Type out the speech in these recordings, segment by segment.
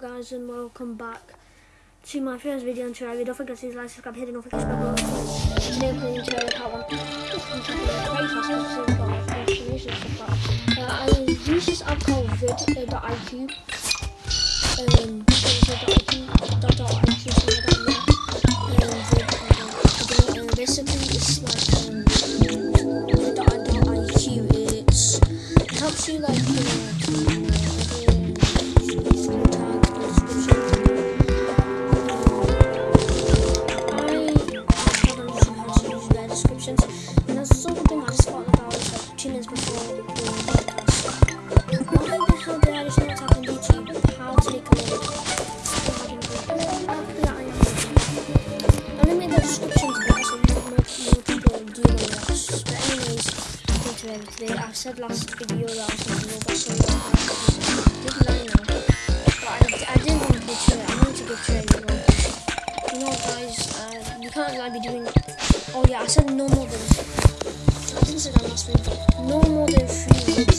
Guys and welcome back to my first video on Terraria. Don't forget to like, subscribe, hit the notification bell. Today I'm playing Terraria Part 1. Very fast because I've got information and stuff like that. Uh, I use this app called vidIQ. Um, vidIQ, IQ. Um, uh, uh, basically it's like, um, it's, it helps you like, you know, said last video that I was going to go back so I did lie. But I, I didn't want to to it. I wanted to get to. You know guys, uh, you can't like be doing oh yeah, I said no more than I didn't say that last video, no more than three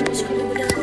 就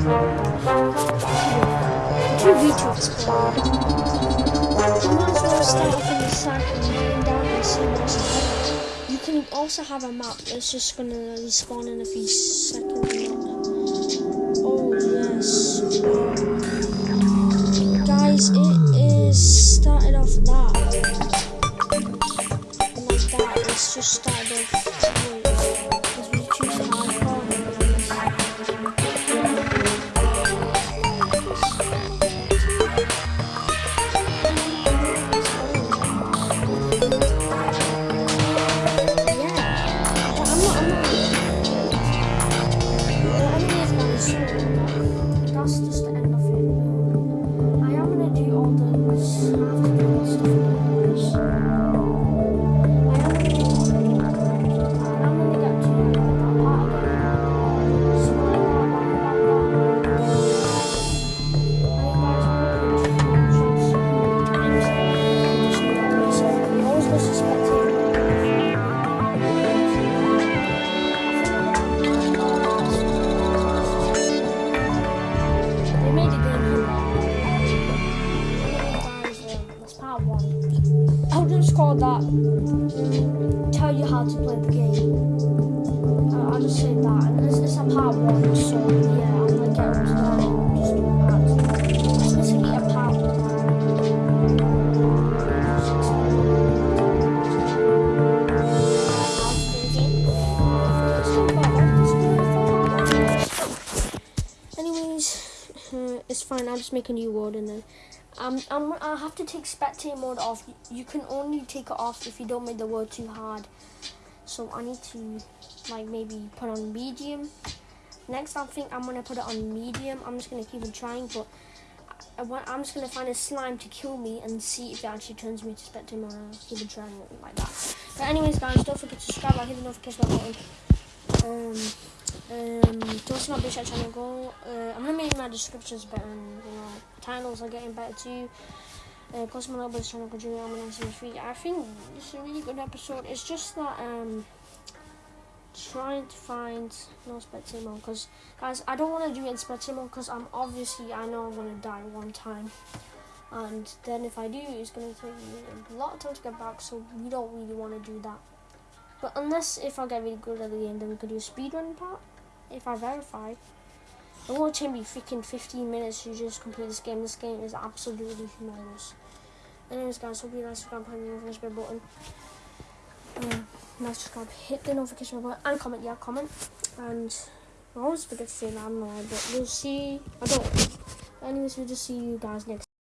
Two retweets. You might as well start off in the side and mine down and see what's ahead. You can also have a map that's just gonna respawn in a few seconds. Oh yes. Guys, it is started off that. Like that. It's just started off. So that's just make a new world and then um, I'm, I'll have to take spectator mode off. You can only take it off if you don't make the world too hard. So I need to like maybe put on medium. Next, I think I'm gonna put it on medium. I'm just gonna keep on trying, but I I'm just gonna find a slime to kill me and see if it actually turns me to spectator mode. Keep on trying like that. But anyways, guys, don't forget to subscribe. Like, hit the notification button. Um, um, to to my channel, go. Uh, I'm gonna make my descriptions better. Titles are getting better too. Uh, my little channel, continue on my three. I think it's a really good episode. It's just that um, trying to find no spectator mode because guys, I don't want to do it in mode because I'm obviously I know I'm gonna die one time. And then if I do, it's gonna take me a lot of time to get back. So we don't really want to do that. But unless if I get really good at the game, then we could do a speedrun part. If I verify. It won't take me freaking 15 minutes to just complete this game. This game is absolutely humongous. Anyways, guys, hope you guys subscribe, hit the notification button. Uh, now subscribe, hit the notification button, and comment. Yeah, comment. And I always forget to say that, I'm not, know, but we'll see. I don't. Anyways, we'll just see you guys next